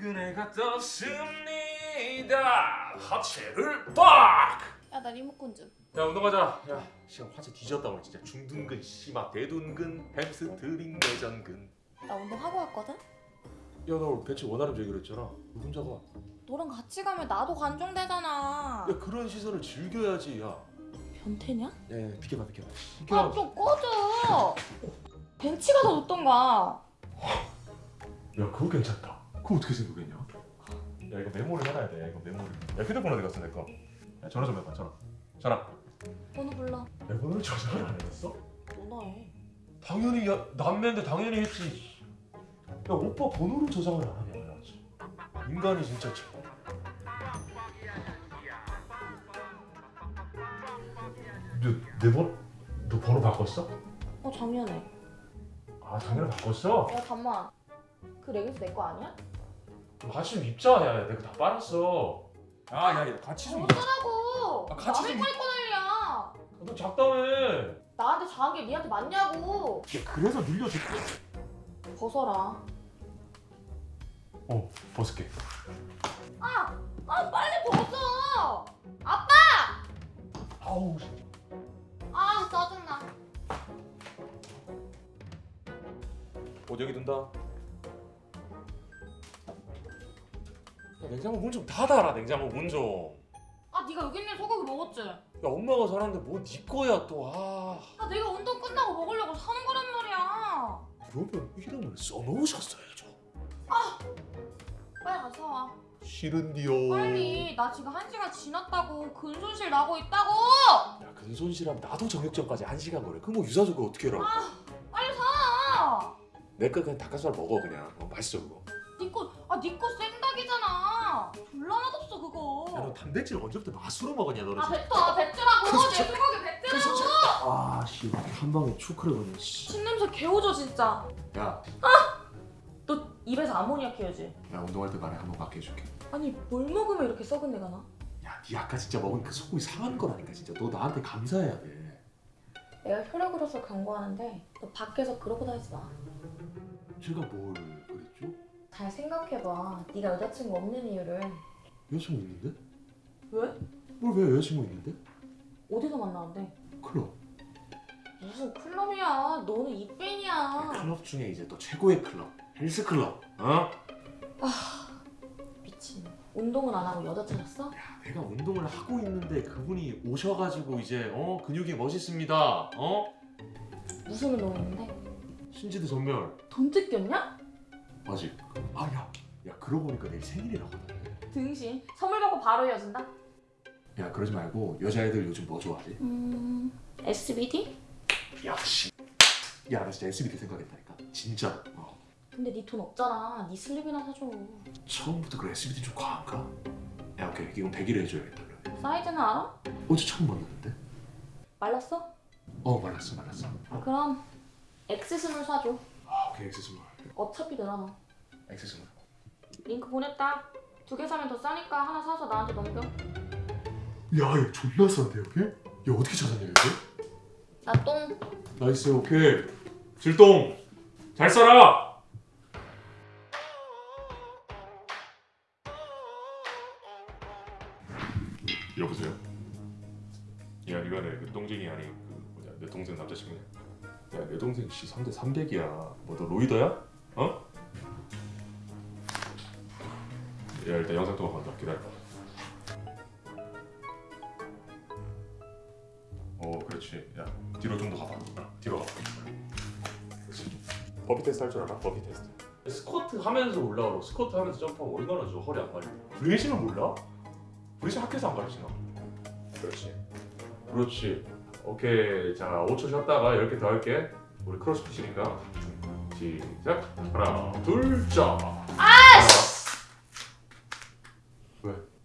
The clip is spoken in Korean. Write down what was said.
그네가 떴습니다 하체를 빡! 야나 리모컨 좀. 야 운동하자 야 시간 화제 뒤졌다 오늘 진짜 중둔근 심화 대둔근 햄스트링 내전근 나 운동 하고 왔거든. 야나 오늘 배치 원하는 얘기를 했잖아 왜 혼자 가? 너랑 같이 가면 나도 관종되잖아. 야 그런 시선을 즐겨야지 야 변태냐? 야, 야 비켜봐 비켜봐 아 비켜봐 좀 꺼져. 벤치 가서 놓던가. 야 그거 괜찮다 그거 어떻게 생각했냐? 야 이거 메모를 해놔야 돼 야 이거 메모를 야 휴대폰 어디 갔어 내 거 야 전화 좀 해봐 전화 전화 번호 불러. 내 번호를 저장을 안 해놨어? 너나 해. 당연히 야 남매인데 당연히 했지 야 오빠 번호를 저장을 안 하냐 야 인간이 진짜 참 너, 내 번? 너 번호 바꿨어? 어 작년에. 아 작년에 바꿨어? 야 잠만. 그 레깅스 내 거 아니야? 같이 좀 입자 야 내가 다 빨았어 야야야 같이 좀 입자 어쩌라고. 아, 같이 남의 좀- 입고 난리야. 너 작다며 나한테 작은 게 니한테 맞냐고. 야 그래서 늘려줘 벗어라. 어 벗을게 아, 아 빨리 벗어. 아빠. 아우 씨. 아 짜증나. 옷 여기 둔다 냉장고 문 좀 닫아라 냉장고 문좀 아 네가 여기 있는 소고기 먹었지? 야 엄마가 사는데 뭐네 거야 또아 아 내가 운동 끝나고 먹으려고 사는 거란 말이야. 그러면 이름을 써놓으셨어야죠 빨리 가서 와. 싫은디요 빨리. 나 지금 한 시간 지났다고 근손실 나고 있다고. 야 근손실하면 나도 정육점까지 한 시간 걸려 그럼 뭐 유사적으로 어떻게 해라고 빨리 사. 내거 그냥 닭가슴살 먹어 그냥 어, 맛있어 그거 니꺼 아 니꺼 단백질 언제부터 맛으로 먹었냐 너는 아 뱉어 뱉으라고 그내 소고기 뱉으라고. 아씨 한 방에 추크를 거네 신냄새 개오져 진짜. 야, 너 입에서 아모니아 키우지? 야 운동할 때 말해 한번 맞게 해줄게 아니 뭘 먹으면 이렇게 썩은 내가 나? 야, 니 아까 진짜 먹은 그 소고기 상한 거라니까 진짜. 너 나한테 감사해야 돼. 내가 혈액으로서 경고하는데 너 밖에서 그러고 다니지 마. 제가 뭘 그랬죠? 잘 생각해봐. 네가 여자친구 없는 이유를 여자친구 있는데? 왜? 뭘왜 여자친구 있는데? 어디서 만나는데? 클럽. 무슨 클럽이야? 너는 이뺀이야. 클럽 중에 이제 또 최고의 클럽. 헬스 클럽. 어? 미친. 운동을 안 하고 여자 찾았어? 야, 내가 운동을 하고 있는데 그분이 오셔가지고 이제 어 근육이 멋있습니다. 어? 무슨 운동했는데? 신지드 전멸. 돈 뜯겼냐? 아직. 아 야, 야 그러고 보니까 내일 생일이라거든. 등신. 선물 받고 바로 헤어진다? 야 그러지 말고 여자애들 요즘 뭐 좋아하지? 음... SBD? 역시. 야나 진짜 SBD 생각했다니까. 진짜. 어. 근데 네 돈 없잖아. 네 슬립이나 사줘. 처음부터 그 SBD 좀 과한가? 야 오케이 이건 100일에 해줘야겠다 그러면. 사이즈는 알아? 어제 처음 만났는데? 말랐어? 어 말랐어 말랐어 그럼 X-small 사줘. 아 오케이 X-small 어차피 늘어나. X-small 링크 보냈다. 두 개 사면 더 싸니까 하나 사서 나한테 넘겨. 야얘 존나 싼데 여기? 야 어떻게 찾았냐 여기? 나 똥. 나이스 오케이 질동 잘 써라 여보세요? 야 이거네 그 똥쟁이 아니 그 뭐냐 내 동생 남자친구냐 야내 동생 씨 상대 300이야 뭐 너 roider야? 어? 야 일단 영상 통화 간다 기다려. 어 그렇지. 야 뒤로 좀 더 가봐. 어, 뒤로 가봐. 그렇지. burpee test 할 줄 알아? burpee test. 스쿼트 하면서 올라오고. 스쿼트 하면서 점프하고 얼마나 저 허리 안 말려 bracing을 몰라? bracing 학교에서 안 가르치나? 그렇지. 그렇지. 오케이. 자 5초 쉬었다가 10개 더 할게. 우리 크로스핏이니까 시작. 하나 둘자 Right.